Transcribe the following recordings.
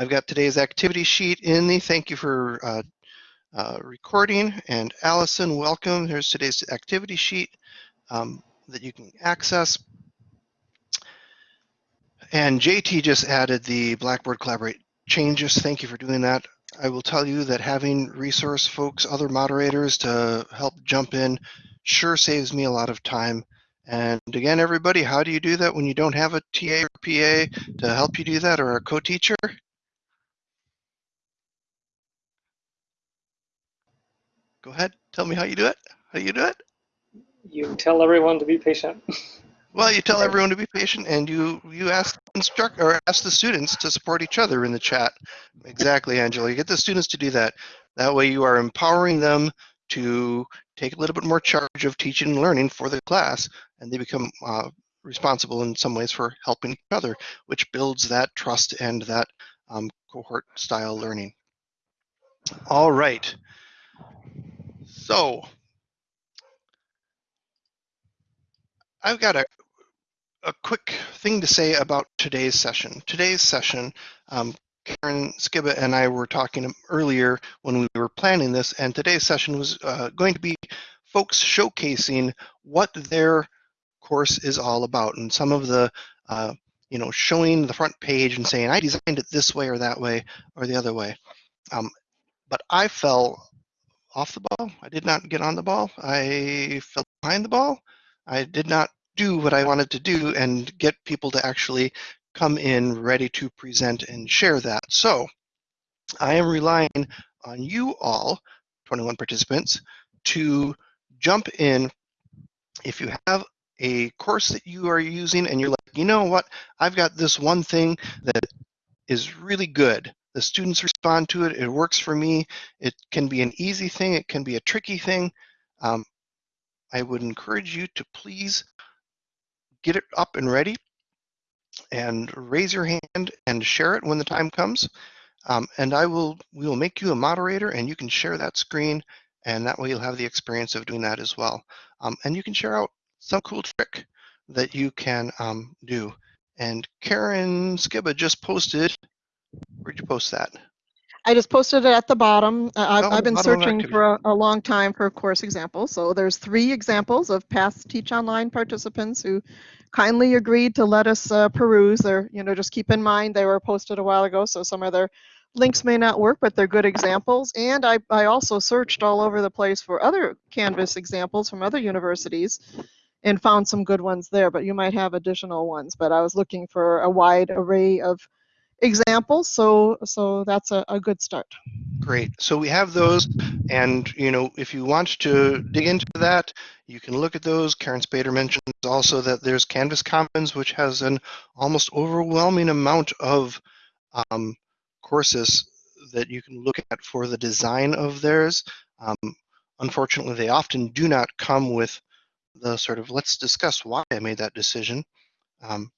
I've got today's activity sheet in the, thank you for uh, uh, recording. And Allison, welcome. Here's today's activity sheet um, that you can access. And JT just added the Blackboard Collaborate changes. Thank you for doing that. I will tell you that having resource folks, other moderators to help jump in sure saves me a lot of time. And again, everybody, how do you do that when you don't have a TA or PA to help you do that or a co-teacher? Go ahead, tell me how you do it. How do you do it? You tell everyone to be patient. Well, you tell everyone to be patient, and you you ask instruct or ask the students to support each other in the chat. Exactly, Angela. You get the students to do that. That way, you are empowering them to take a little bit more charge of teaching and learning for the class, and they become uh, responsible in some ways for helping each other, which builds that trust and that um, cohort-style learning. All right. So I've got a a quick thing to say about today's session. Today's session, um, Karen Skibba and I were talking earlier when we were planning this, and today's session was uh, going to be folks showcasing what their course is all about, and some of the, uh, you know, showing the front page and saying, I designed it this way or that way or the other way. Um, but I fell off the ball. I did not get on the ball. I fell behind the ball. I did not do what I wanted to do and get people to actually come in ready to present and share that. So I am relying on you all, 21 participants, to jump in if you have a course that you are using and you're like, you know what, I've got this one thing that is really good. The students respond to it, it works for me. It can be an easy thing, it can be a tricky thing. Um, I would encourage you to please get it up and ready and raise your hand and share it when the time comes. Um, and I will, we will make you a moderator and you can share that screen and that way you'll have the experience of doing that as well. Um, and you can share out some cool trick that you can um, do. And Karen Skibba just posted, where'd you post that? I just posted it at the bottom. Uh, I've, Oh, I've been bottom of searching activity. for a, a long time for course examples. So there's three examples of past Teach Online participants who kindly agreed to let us uh, peruse. They're, you know, just keep in mind they were posted a while ago, so some of their links may not work, but they're good examples. And I, I also searched all over the place for other Canvas examples from other universities and found some good ones there, but you might have additional ones. But I was looking for a wide array of examples, so so that's a, a good start. Great. So we have those, and you know, if you want to dig into that, you can look at those. Karen Spader mentions also that there's Canvas Commons, which has an almost overwhelming amount of um, courses that you can look at for the design of theirs. Um, unfortunately, they often do not come with the sort of let's discuss why I made that decision. Um,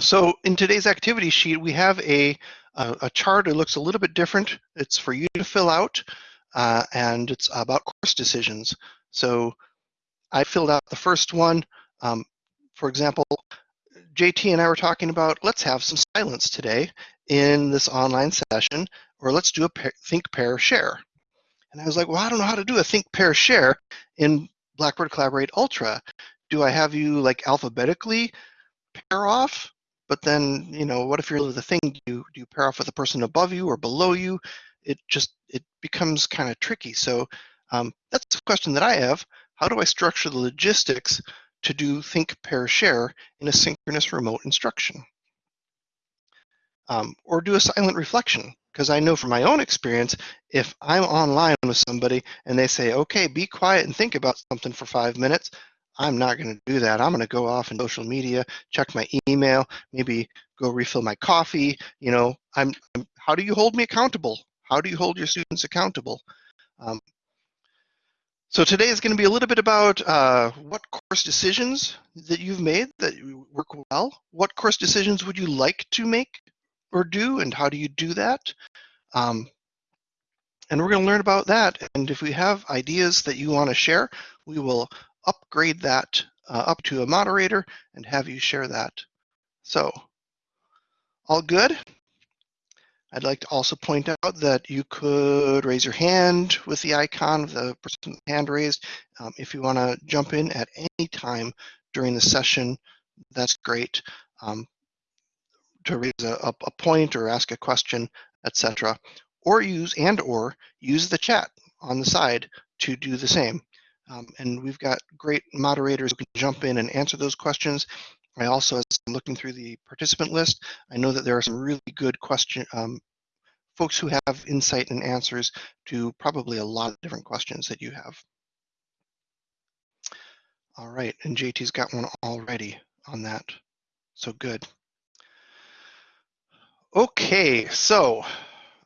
so in today's activity sheet, we have a, a, a chart. that looks a little bit different. It's for you to fill out, uh, and it's about course decisions. So I filled out the first one. Um, for example, JT and I were talking about let's have some silence today in this online session, or let's do a pair, think, pair, share. And I was like, well, I don't know how to do a think, pair, share in Blackboard Collaborate Ultra. Do I have you like alphabetically pair off? But then, you know, what if you're the thing? Do you, do you pair off with the person above you or below you? It just, it becomes kind of tricky. So um, that's a question that I have. How do I structure the logistics to do think, pair, share in a synchronous remote instruction? Um, or do a silent reflection? Because I know from my own experience, if I'm online with somebody and they say, okay, be quiet and think about something for five minutes, I'm not going to do that. I'm going to go off in social media, check my email, maybe go refill my coffee. You know, I'm, I'm how do you hold me accountable? How do you hold your students accountable? Um, so today is going to be a little bit about uh, what course decisions that you've made that work well. What course decisions would you like to make or do, and how do you do that? Um, and we're going to learn about that. And if we have ideas that you want to share, we will upgrade that uh, up to a moderator and have you share that. So, all good? I'd like to also point out that you could raise your hand with the icon of the person hand raised. Um, if you want to jump in at any time during the session, that's great. Um, to raise a, a, a point or ask a question, etc. Or use and or use the chat on the side to do the same. Um, and we've got great moderators who can jump in and answer those questions. I also, as I'm looking through the participant list, I know that there are some really good question um, folks who have insight and answers to probably a lot of different questions that you have. All right, and JT's got one already on that, so good. Okay, so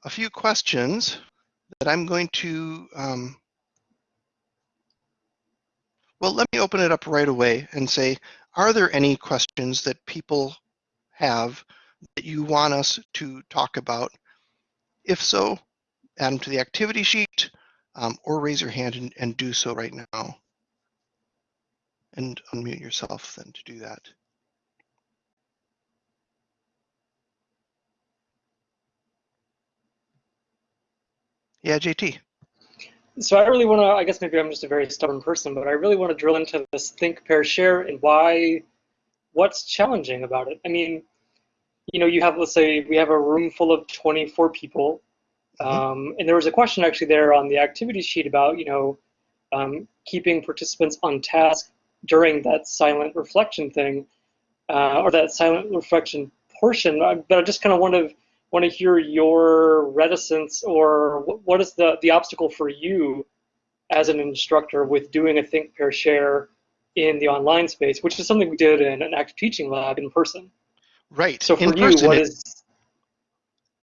a few questions that I'm going to um, well, let me open it up right away and say, are there any questions that people have that you want us to talk about? If so, add them to the activity sheet um, or raise your hand and, and do so right now. And unmute yourself then to do that. Yeah, JT. So I really want to, I guess maybe I'm just a very stubborn person, but I really want to drill into this think, pair, share and why, what's challenging about it. I mean, you know, you have, let's say, we have a room full of 24 people. Mhm. Um, and there was a question actually there on the activity sheet about, you know, um, keeping participants on task during that silent reflection thing, uh, or that silent reflection portion. I- But I just kind of want to want to hear your reticence or what is the, the obstacle for you as an instructor with doing a think, pair, share in the online space, which is something we did in an active teaching lab in person. Right. So for in you, person, what is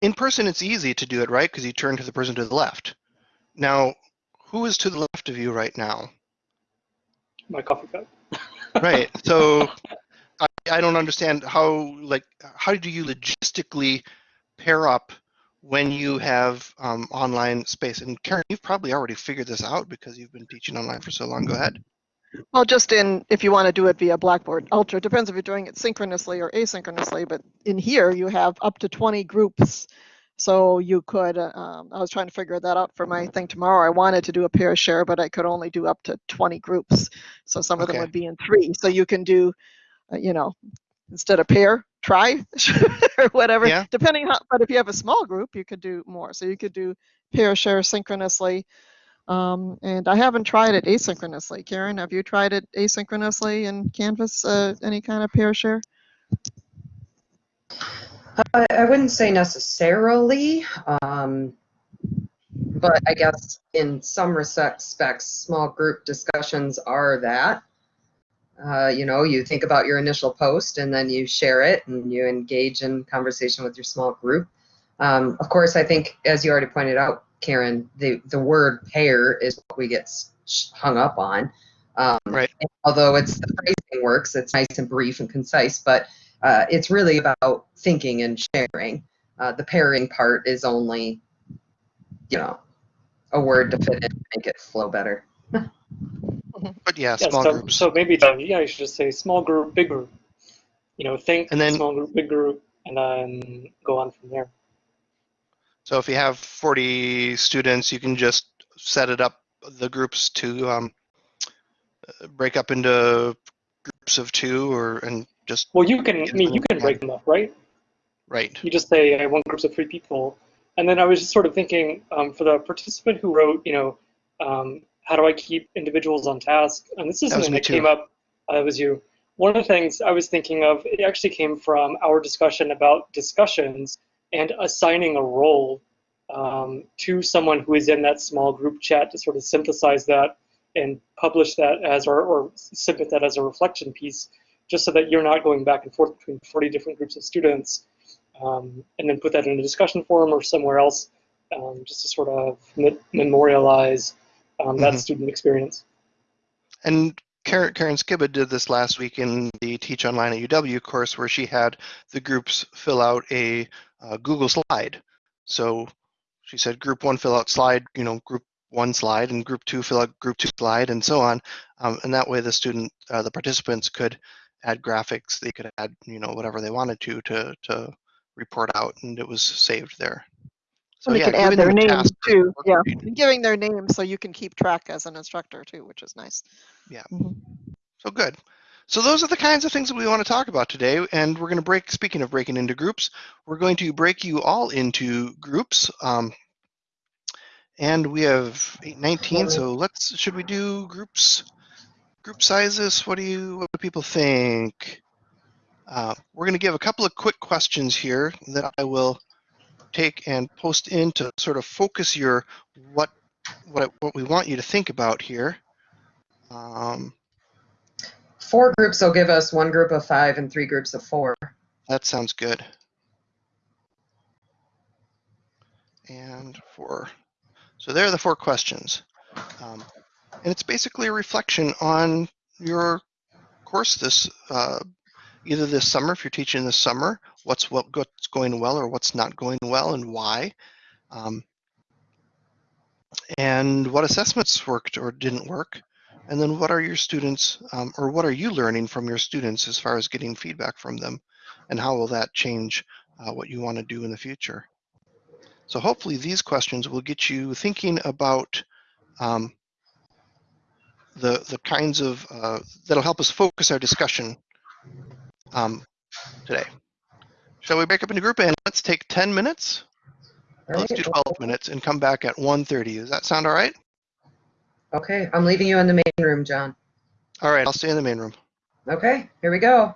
in person, it's easy to do it right because you turn to the person to the left. Now, who is to the left of you right now? my coffee cup? Right. So I, I don't understand how like how do you logistically pair up when you have um, online space? And Karen, you've probably already figured this out because you've been teaching online for so long. Go ahead. Well, just in, if you want to do it via Blackboard Ultra, it depends if you're doing it synchronously or asynchronously, but in here you have up to 20 groups. So you could, uh, um, I was trying to figure that out for my thing tomorrow. I wanted to do a pair share, but I could only do up to 20 groups. So some of them would be in three. So you can do, uh, you know, instead of pair, try or whatever, Yeah. depending how, but if you have a small group, you could do more. So you could do pair share synchronously. Um, and I haven't tried it asynchronously. Karen, have you tried it asynchronously in Canvas, uh, any kind of pair share? I, I wouldn't say necessarily, um, but I guess in some respects, small group discussions are that. Uh, you know, you think about your initial post and then you share it and you engage in conversation with your small group. Um, of course, I think, as you already pointed out, Karen, the, the word pair is what we get hung up on. Um, Right. although it's the phrasing works, it's nice and brief and concise, but uh, it's really about thinking and sharing. Uh, the pairing part is only, you know, a word to fit in, make it flow better. But yeah, Yeah, small so, groups. so maybe um, yeah, you should just say small group, big group. You know, think And then- small group, big group, and then go on from there. So if you have 40 students, you can just set it up, the groups to um, break up into groups of two or, and just, Well, you can, I mean, you can break them up, right? right. You just say I want groups of three people, and then I was just sort of thinking um, for the participant who wrote, you know, um, how do I keep individuals on task? And this is That something me that came up. Uh, that was you. One of the things I was thinking of, it actually came from our discussion about discussions and assigning a role um, to someone who is in that small group chat to sort of synthesize that and publish that as or, or submit that as a reflection piece, just so that you're not going back and forth between 40 different groups of students um, and then put that in a discussion forum or somewhere else, um, just to sort of memorialize um, that Mhm. student experience. And Karen, Karen Skibba did this last week in the Teach Online at UW course where she had the groups fill out a uh, Google slide. So she said group one fill out slide, you know, group one slide and group two fill out group two slide and so on. Um, and that way the student, uh, the participants could add graphics, they could add, you know, whatever they wanted to, to, to report out and it was saved there. So And they yeah, can add giving their them a names task to too, yeah. And Giving their names so you can keep track as an instructor too, which is nice. Yeah. Mhm. So good. So those are the kinds of things that we want to talk about today. And we're going to break, speaking of breaking into groups, we're going to break you all into groups. Um, and we have 819, so let's, should we do groups, group sizes? What do you, what do people think? Uh, we're going to give a couple of quick questions here that I will take and post in to sort of focus your, what, what, what we want you to think about here. Um, Four groups will give us one group of five and three groups of four. That sounds good. And four. So there are the four questions. Um, and it's basically a reflection on your course this, uh, either this summer, if you're teaching this summer, what's what, what's going well or what's not going well and why. Um, and what assessments worked or didn't work. And then what are your students, um, or what are you learning from your students as far as getting feedback from them? And how will that change uh, what you want to do in the future? So hopefully these questions will get you thinking about um, the, the kinds of, uh, that'll help us focus our discussion um, today. Shall we break up into group and let's take 10 minutes? All Let's do 12 minutes and come back at 1.30. Does that sound all right? Okay, I'm leaving you in the main room, John. All right, I'll stay in the main room. Okay, here we go.